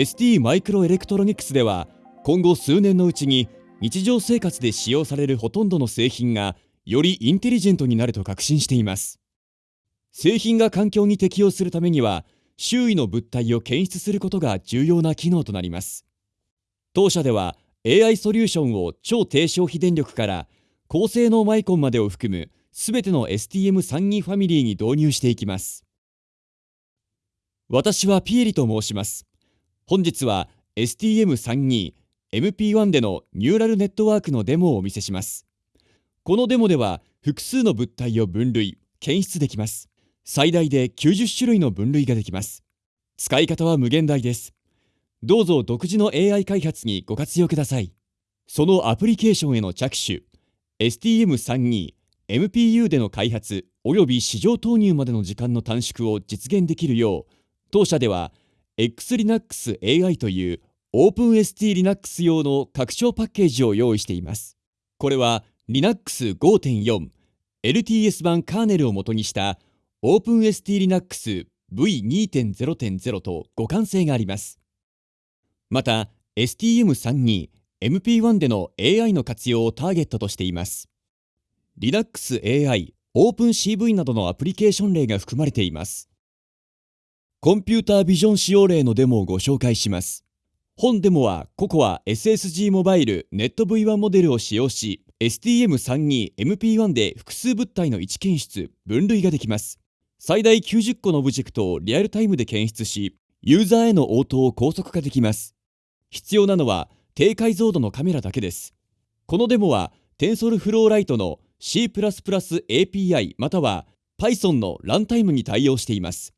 ST マイクロエレクトロニクスでは今後数年のうちに日常生活で使用されるほとんどの製品がよりインテリジェントになると確信しています。製品が環境に適応するためには周囲の物体を検出することが重要な機能となります。当社では AI ソリューションを超低消費電力から高性能マイコンまでを含むすべての STM32 ファミリーに導入していきます。私はピエリと申します。本日は STM32 MP1 でのニューラルネットワークのデモをお見せします。このデモでは複数の物体を分類検出できます。最大で90種類の分類ができます。使い方は無限大です。どうぞ独自の AI 開発にご活用ください。そのアプリケーションへの着手 STM32 MPU での開発及び市場投入までの時間の短縮を実現できるよう当社では XLinux AI という OpenST Linux 用の拡張パッケージを用意しています。これは Linux 5.4 LTS 版カーネルを元にした OpenST Linux V2.0.0 と互換性があります。また STM32 MP1 での AI の活用をターゲットとしています。Linux AI OpenCV などのアプリケーション例が含まれています。コンピュータービジョン使用例のデモをご紹介します。本デモは COCOA SSG モバイルネット V1 モデルを使用し STM32MP1 で複数物体の位置検出分類ができます。最大90個のオブジェクトをリアルタイムで検出しユーザーへの応答を高速化できます。必要なのは低解像度のカメラだけです。このデモは TensorFlow Lite の C++ API または Python のランタイムに対応しています。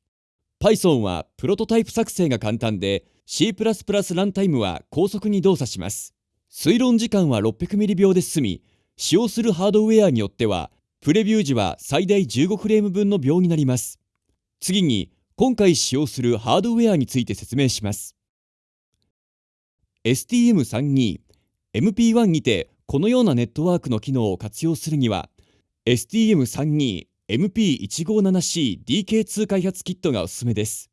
Python はプロトタイプ作成が簡単で C++ ランタイムは高速に動作します。推論時間は600ミリ秒で済み、使用するハードウェアによっては、プレビュー時は最大15フレーム分の秒になります。次に、今回使用するハードウェアについて説明します。STM32、MP1 にてこのようなネットワークの機能を活用するには、STM32 MP157C-DK2 開発キットがおすすめです。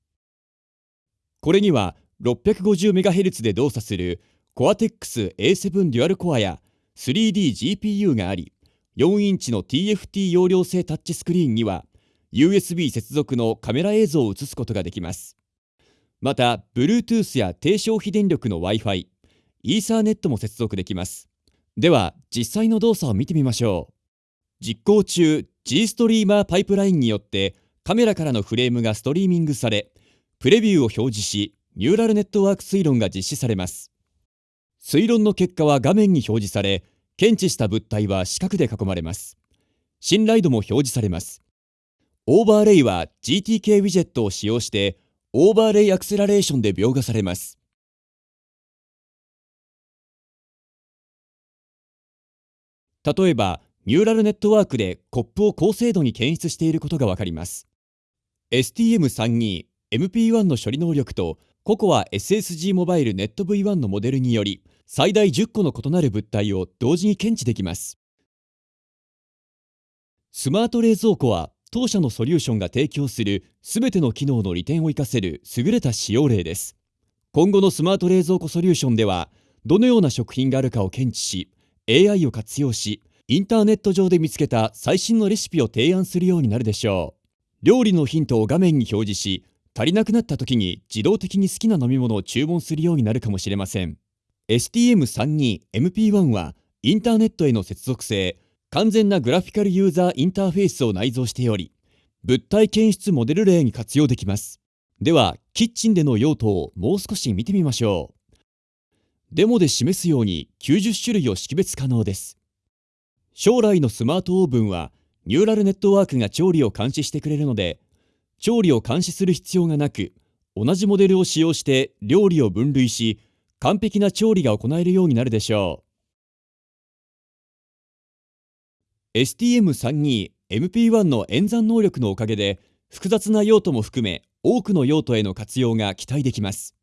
これには 650MHz で動作する Cortex A7 デュアルコアや 3DGPU があり、4インチの TFT 容量性タッチスクリーンには USB 接続のカメラ映像を映すことができます。また、Bluetooth や低消費電力の Wi-Fi、イーサーネットも接続できます。では、実際の動作を見てみましょう。実行中 G ストリーマーパイプラインによってカメラからのフレームがストリーミングされプレビューを表示しニューラルネットワーク推論が実施されます。推論の結果は画面に表示され検知した物体は四角で囲まれます。信頼度も表示されます。オーバーレイは GTK ウィジェットを使用してオーバーレイアクセラレーションで描画されます。例えばニューラルネットワークでコップを高精度に検出していることがわかります。STM32 MP1 の処理能力と COCOA SSG モバイルネット V1 のモデルにより最大10個の異なる物体を同時に検知できます。スマート冷蔵庫は当社のソリューションが提供するすべての機能の利点を活かせる優れた使用例です。今後のスマート冷蔵庫ソリューションではどのような食品があるかを検知し AI を活用しインターネット上で見つけた最新のレシピを提案するようになるでしょう。料理のヒントを画面に表示し、足りなくなった時に自動的に好きな飲み物を注文するようになるかもしれません。STM32MP1 はインターネットへの接続性、完全なグラフィカルユーザーインターフェースを内蔵しており、物体検出モデル例に活用できます。では、キッチンでの用途をもう少し見てみましょう。デモで示すように90種類を識別可能です。将来のスマートオーブンはニューラルネットワークが調理を監視してくれるので調理を監視する必要がなく同じモデルを使用して料理を分類し完璧な調理が行えるようになるでしょう。STM32MP1 の演算能力のおかげで複雑な用途も含め多くの用途への活用が期待できます。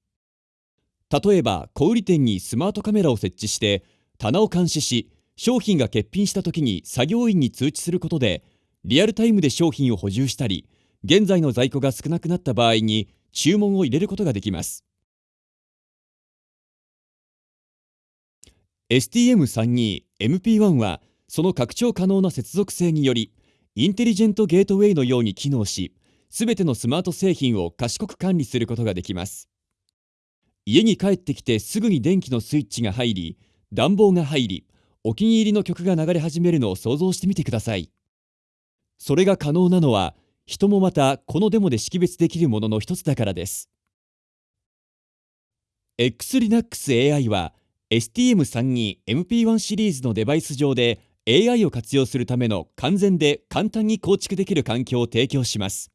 例えば小売店にスマートカメラを設置して棚を監視し商品が欠品した時に作業員に通知することでリアルタイムで商品を補充したり現在の在庫が少なくなった場合に注文を入れることができます。STM32MP1 はその拡張可能な接続性によりインテリジェントゲートウェイのように機能しすべてのスマート製品を賢く管理することができます。家に帰ってきてすぐに電気のスイッチが入り暖房が入りお気に入りの曲が流れ始めるのを想像してみてください。それが可能なのは人もまたこのデモで識別できるものの一つだからです。XLINUXAI は STM32MP1 シリーズのデバイス上で AI を活用するための完全で簡単に構築できる環境を提供します。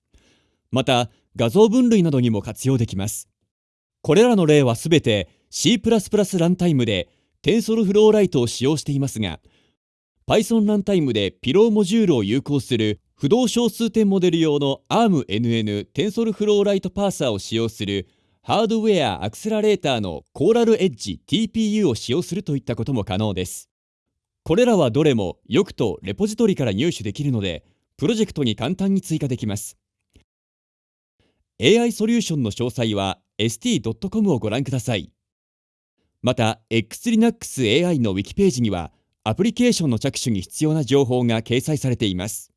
また画像分類などにも活用できます。これらの例はすべて C++ ランタイムで TensorFlow を使用していますが Python ランタイムでピローモジュールを有効する不動小数点モデル用の ARMNN TensorFlow パーサーを使用するハードウェアアクセラレーターのコーラルエッジ TPU を使用するといったことも可能です。これらはどれもよくとレポジトリから入手できるので、プロジェクトに簡単に追加できます。AI ソリューションの詳細は st.com をご覧ください。また、XLinux AI のウィキページには、アプリケーションの着手に必要な情報が掲載されています。